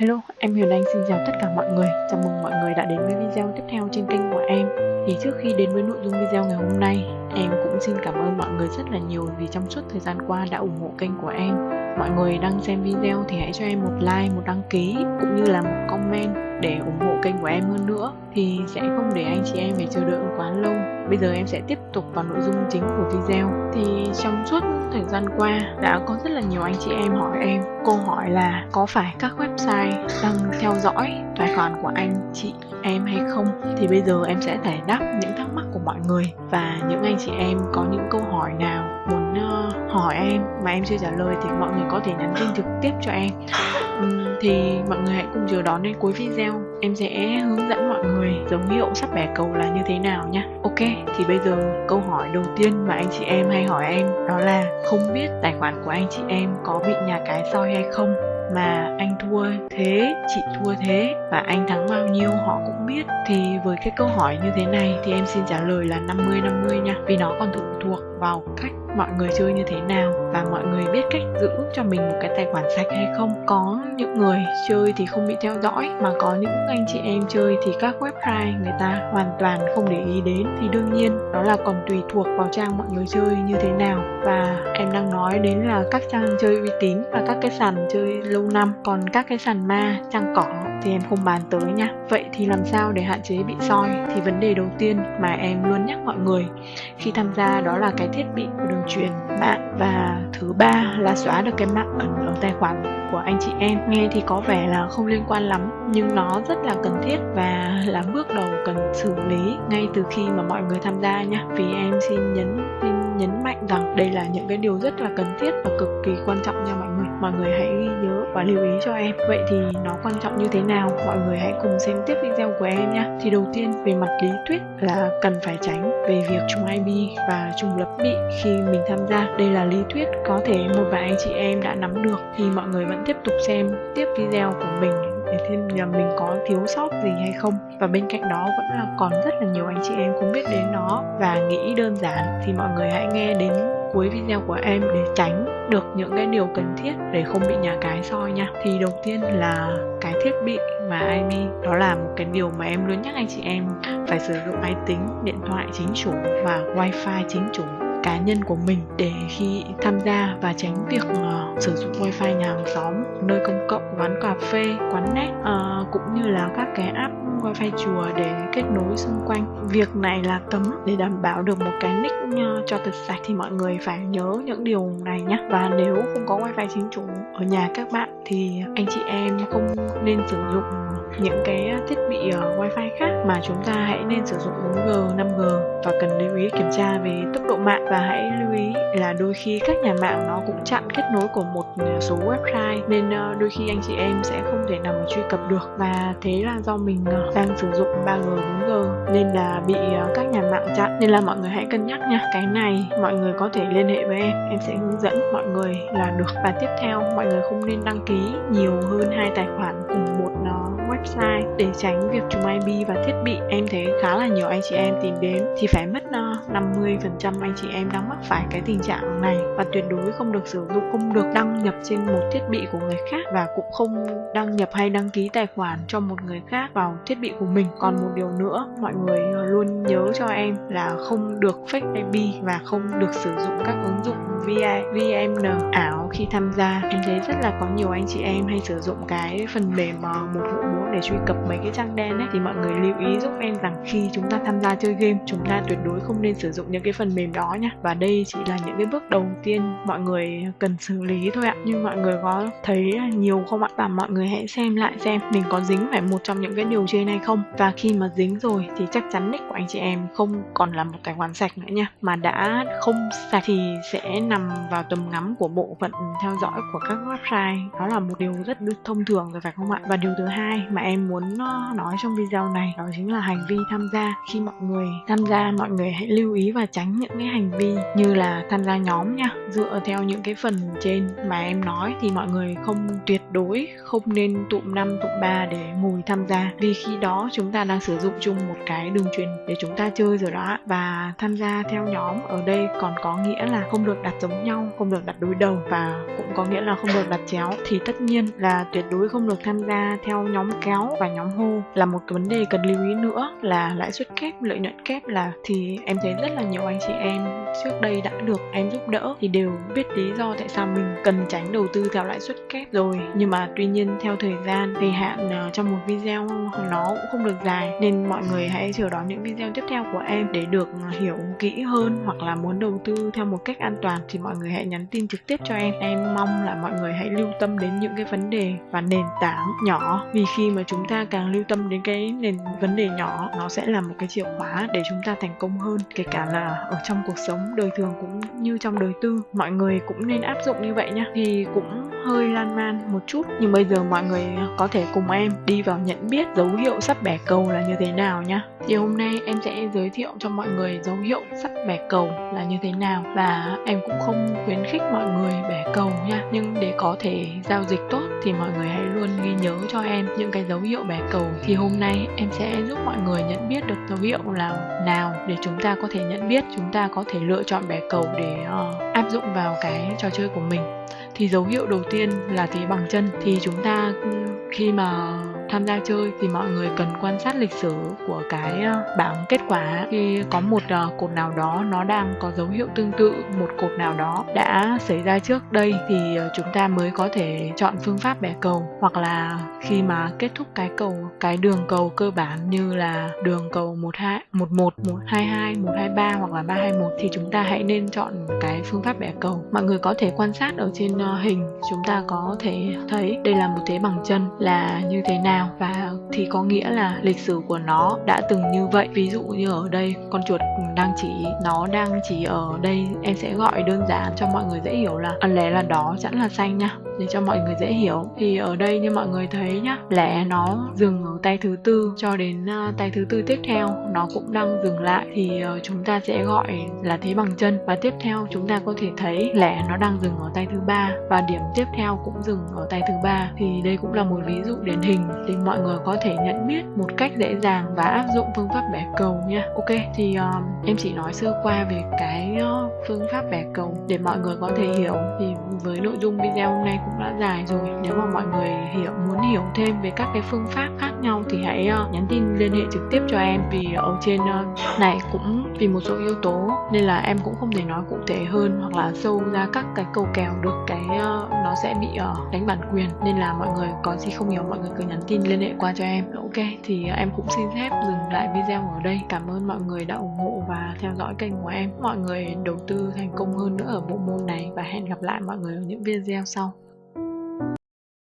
Hello, em Huyền Anh xin chào tất cả mọi người. Chào mừng mọi người đã đến với video tiếp theo trên kênh của em. Thì trước khi đến với nội dung video ngày hôm nay, em cũng xin cảm ơn mọi người rất là nhiều vì trong suốt thời gian qua đã ủng hộ kênh của em. Mọi người đang xem video thì hãy cho em một like, một đăng ký cũng như là một comment để ủng hộ kênh của em hơn nữa thì sẽ không để anh chị em phải chờ đợi quá lâu. Bây giờ em sẽ tiếp tục vào nội dung chính của video. Thì trong suốt thời gian qua, đã có rất là nhiều anh chị em hỏi em câu hỏi là có phải các website đang theo dõi tài khoản của anh chị em hay không? Thì bây giờ em sẽ giải đáp những thắc mắc của mọi người và những anh chị em có những câu hỏi nào muốn ờ, hỏi em mà em chưa trả lời thì mọi người có thể nhắn tin trực tiếp cho em. Thì mọi người hãy cùng chờ đón đến cuối video em sẽ hướng dẫn mọi người dấu hiệu sắp bẻ cầu là như thế nào nha ok, thì bây giờ câu hỏi đầu tiên mà anh chị em hay hỏi em đó là không biết tài khoản của anh chị em có bị nhà cái soi hay không? Mà anh thua thế, chị thua thế, và anh thắng bao nhiêu họ cũng biết. Thì với cái câu hỏi như thế này thì em xin trả lời là 50 50 nha. Vì nó còn phụ thuộc vào cách mọi người chơi như thế nào, và mọi người biết cách giữ cho mình một cái tài khoản sạch hay không. Có những người chơi thì không bị theo dõi, mà có những anh chị em chơi thì các website người ta hoàn toàn không để ý đến. Thì đương nhiên đó là còn tùy thuộc vào trang mọi người chơi như thế nào. Và em đang nói đến là các trang chơi uy tín và các cái sàn chơi lâu năm. Còn các cái sàn ma trang cỏ thì em không bàn tới nha. Vậy thì làm sao để hạn chế bị soi? Thì vấn đề đầu tiên mà em luôn nhắc mọi người khi tham gia đó là cái thiết bị của đường truyền. Mạng và thứ ba là xóa được cái mạng ẩn ở tài khoản của anh chị em. Nghe thì có vẻ là không liên quan lắm, nhưng nó rất là cần thiết và là bước đầu cần xử lý ngay từ khi mà mọi người tham gia nha. Vì em xin nhấn xin nhấn mạnh rằng đây là những cái điều rất là cần thiết và cực kỳ quan trọng nha mọi người mọi người hãy ghi nhớ và lưu ý cho em. Vậy thì nó quan trọng như thế nào? Mọi người hãy cùng xem tiếp video của em nhé. Thì đầu tiên, về mặt lý thuyết là cần phải tránh về việc trùng IP và trùng lập bị khi mình tham gia. Đây là lý thuyết có thể một vài anh chị em đã nắm được. Thì mọi người vẫn tiếp tục xem tiếp video của mình để thêm là mình có thiếu sót gì hay không. Và bên cạnh đó vẫn là còn rất là nhiều anh chị em không biết đến nó và nghĩ đơn giản. Thì mọi người hãy nghe đến cuối video của em để tránh được những cái điều cần thiết để không bị nhà cái soi nha. Thì đầu tiên là cái thiết bị mà IP đó là một cái điều mà em luôn nhắc anh chị em phải sử dụng máy tính điện thoại chính chủ và wifi chính chủ cá nhân của mình để khi tham gia và tránh việc uh, sử dụng wifi nhà hàng xóm nơi công cộng quán cà phê quán net như là các cái app wifi chùa để kết nối xung quanh. Việc này là cấm để đảm bảo được một cái nick ờ, cho thật sạch thì mọi người phải nhớ những điều này nhé và nếu không có wifi chính chủ ở nhà các bạn thì anh chị em không nên sử dụng những cái thiết bị uh, wifi khác mà chúng ta hãy nên sử dụng 4G, 5G và cần lưu ý kiểm tra về tốc độ mạng và hãy lưu ý là đôi khi các nhà mạng nó cũng chặn kết nối của một số website nên uh, đôi khi anh chị em sẽ không thể nào mà truy cập được và thế là do mình uh, đang sử dụng 3G, 4G nên là bị uh, các nhà mạng chặn. Nên là mọi người hãy cân nhắc nha cái này mọi người có thể liên hệ với em em sẽ hướng dẫn mọi người là được. Và tiếp theo mọi người không nên đăng ký nhiều hơn hai tài khoản cùng một uh, website để tránh việc trùng IP và thiết bị em thấy khá là nhiều anh chị em tìm đến thì phải mất nó. 50% anh chị em đang mắc phải cái tình trạng này. Và tuyệt đối không được sử dụng, không được đăng nhập trên một thiết bị của người khác và cũng không đăng nhập hay đăng ký tài khoản cho một người khác vào thiết bị của mình. Còn một điều nữa, mọi người luôn nhớ cho em là không được fake IP và không được sử dụng các ứng dụng VMN ảo à, khi tham gia, em thấy rất là có nhiều anh chị em hay sử dụng cái phần mềm à, một vụ bốn để truy cập mấy cái trang đen ấy. Thì mọi người lưu ý giúp em rằng khi chúng ta tham gia chơi game, chúng ta tuyệt đối không nên sử dụng những cái phần mềm đó nha. Và đây chỉ là những cái bước đầu tiên mọi người cần xử lý thôi ạ. Nhưng mọi người có thấy nhiều không ạ? Và mọi người hãy xem lại xem mình có dính phải một trong những cái điều trên hay không. Và khi mà dính rồi thì chắc chắn nick của anh chị em không còn là một tài khoản sạch nữa nha. Mà đã không sạch thì sẽ nằm vào tầm ngắm của bộ phận theo dõi của các website. Đó là một điều rất thông thường rồi phải không ạ? Và điều thứ hai mà em muốn ờ, nói trong video này đó chính là hành vi tham gia. Khi mọi người tham gia, mọi người hãy lưu lưu ý và tránh những cái hành vi như là tham gia nhóm nha. Dựa theo những cái phần trên mà em nói thì mọi người không tuyệt đối, không nên tụm năm, tụm ba để ngồi tham gia. Vì khi đó chúng ta đang sử dụng chung một cái đường truyền để chúng ta chơi rồi đó và tham gia theo nhóm ở đây còn có nghĩa là không được đặt giống nhau, không được đặt đối đầu và cũng có nghĩa là không được đặt chéo. Thì tất nhiên là tuyệt đối không được tham gia theo nhóm kéo và nhóm hô là một cái vấn đề cần lưu ý nữa là lãi suất kép, lợi nhuận kép là thì em thấy rất là nhiều anh chị em. Trước đây đã được em giúp đỡ thì đều biết lý do tại sao mình cần tránh đầu tư theo lãi suất kép rồi. Nhưng mà tuy nhiên theo thời gian, thời hạn à, trong một video nó cũng không được dài. Nên mọi người hãy chờ đón những video tiếp theo của em để được à, hiểu kỹ hơn hoặc là muốn đầu tư theo một cách an toàn thì mọi người hãy nhắn tin trực tiếp cho em. Em mong là mọi người hãy lưu tâm đến những cái vấn đề và nền tảng nhỏ. Vì khi mà chúng ta càng lưu tâm đến cái nền vấn đề nhỏ, nó sẽ là một cái chìa khóa để chúng ta thành công hơn. Kể cả là ở trong cuộc sống đời thường cũng như trong đời tư, mọi người cũng nên áp dụng như vậy nhá. Thì cũng hơi lan man một chút. Nhưng bây giờ mọi người à, có thể cùng em đi vào nhận biết dấu hiệu sắp bẻ cầu là như thế nào nhá. Thì hôm nay em sẽ giới thiệu cho mọi người dấu hiệu sắp bẻ cầu là như thế nào. Và em cũng không khuyến khích mọi người bẻ cầu nha. Nhưng để có thể giao dịch tốt thì mọi người hãy luôn ghi nhớ cho em những cái dấu hiệu bẻ cầu. Thì hôm nay em sẽ giúp mọi người nhận biết được dấu hiệu là nào để chúng ta có thể nhận biết chúng ta có thể lựa chọn bẻ cầu để uh, áp dụng vào cái trò chơi của mình thì dấu hiệu đầu tiên là thế bằng chân. Thì chúng ta khi mà tham gia chơi thì mọi người cần quan sát lịch sử của cái ờ, bảng kết quả. Khi có một ờ, cột nào đó nó đang có dấu hiệu tương tự một cột nào đó đã xảy ra trước đây thì ờ, chúng ta mới có thể chọn phương pháp bẻ cầu. Hoặc là khi mà kết thúc cái cầu cái đường cầu cơ bản như là đường cầu 12 11 122 123 hoặc là 321 thì chúng ta hãy nên chọn cái phương pháp bẻ cầu. Mọi người có thể quan sát ở trên hình. Chúng ta có thể thấy đây là một thế bằng chân là như thế nào nào? Và thì có nghĩa là lịch sử của nó đã từng như vậy. Ví dụ như ở đây, con chuột đang chỉ, nó đang chỉ ở đây. Em sẽ gọi đơn giản cho mọi người dễ hiểu là ăn lẻ là đó chẵn là xanh nha để cho mọi người dễ hiểu. Thì ở đây như mọi người thấy nhá lẻ nó dừng ở tay thứ tư cho đến uh, tay thứ tư tiếp theo nó cũng đang dừng lại. Thì uh, chúng ta sẽ gọi là thế bằng chân. Và tiếp theo chúng ta có thể thấy lẻ nó đang dừng ở tay thứ ba và điểm tiếp theo cũng dừng ở tay thứ ba. Thì đây cũng là một ví dụ điển hình để mọi người có thể nhận biết một cách dễ dàng và áp dụng phương pháp bẻ cầu nha ok thì um, em chỉ nói sơ qua về cái uh, phương pháp bẻ cầu để mọi người có thể hiểu. Thì với nội dung video hôm nay cũng đã dài rồi. Nếu mà mọi người hiểu, muốn hiểu thêm về các cái phương pháp khác nhau thì hãy ờ, nhắn tin, liên hệ trực tiếp cho em. Vì ở trên ờ, này cũng vì một số yếu tố nên là em cũng không thể nói cụ thể hơn hoặc là sâu ra các cái câu kèo được cái ờ, nó sẽ bị đánh bản quyền. Nên là mọi người có gì không hiểu, mọi người cứ nhắn tin, liên hệ qua cho em. Ok, thì em cũng xin phép dừng lại video ở đây. Cảm ơn mọi người đã ủng hộ và theo dõi kênh của em. Mọi người đầu tư thành công hơn nữa ở bộ môn này và hẹn gặp lại mọi người ở những video sau.